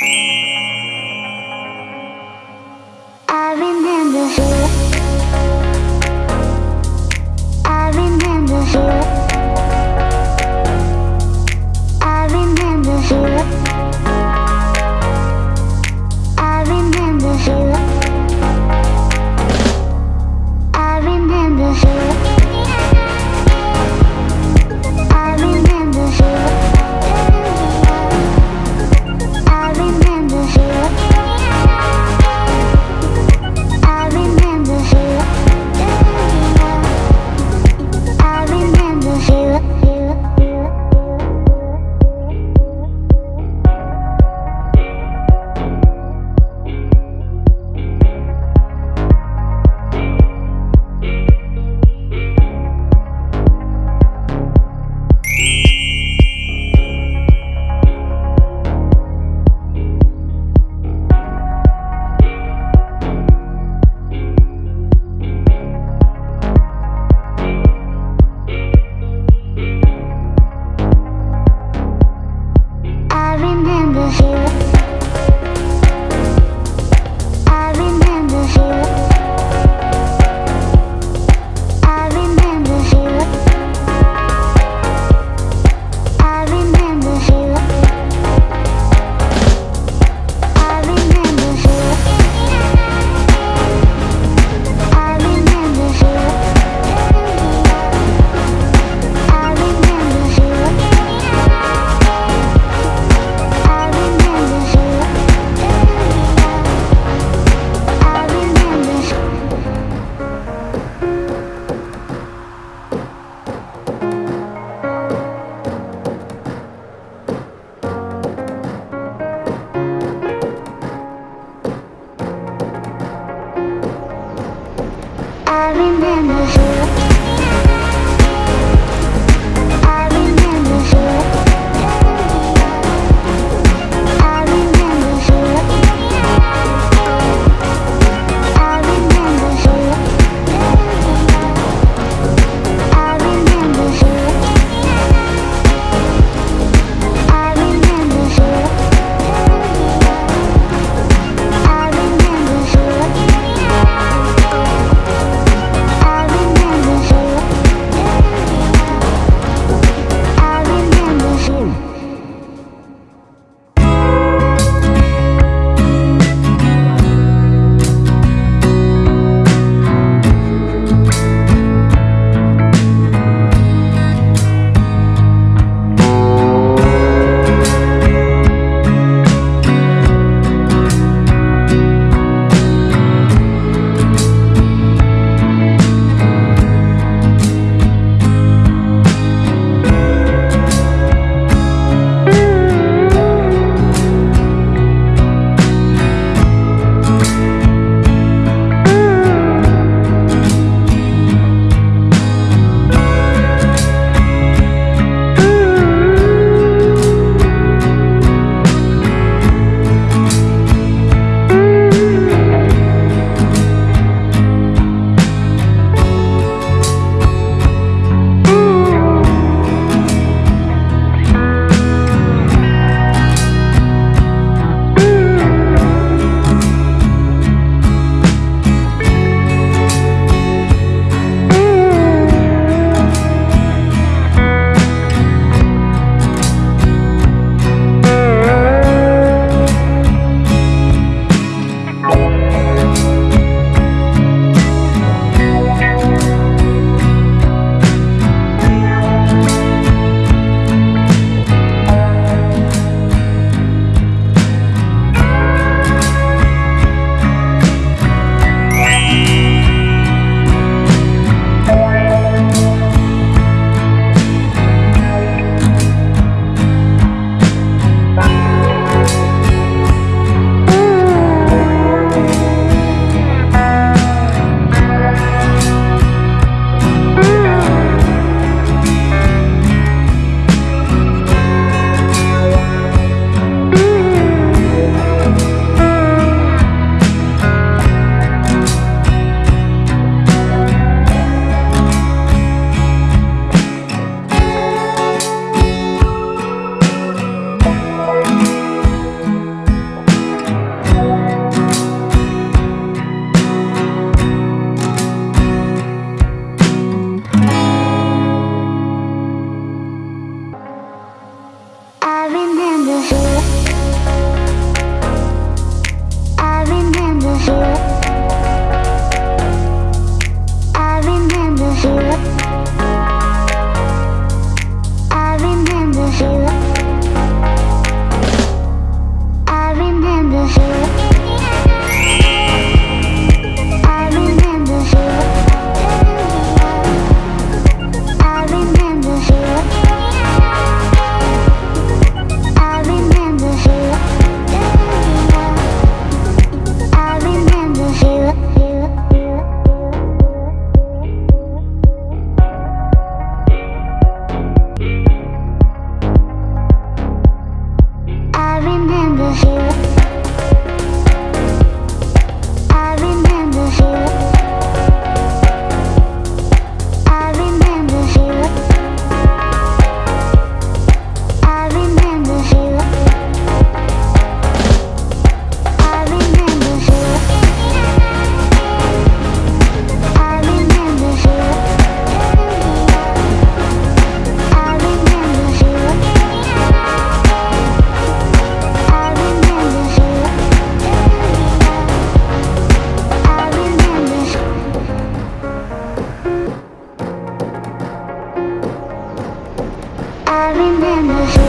I remember remember. remember.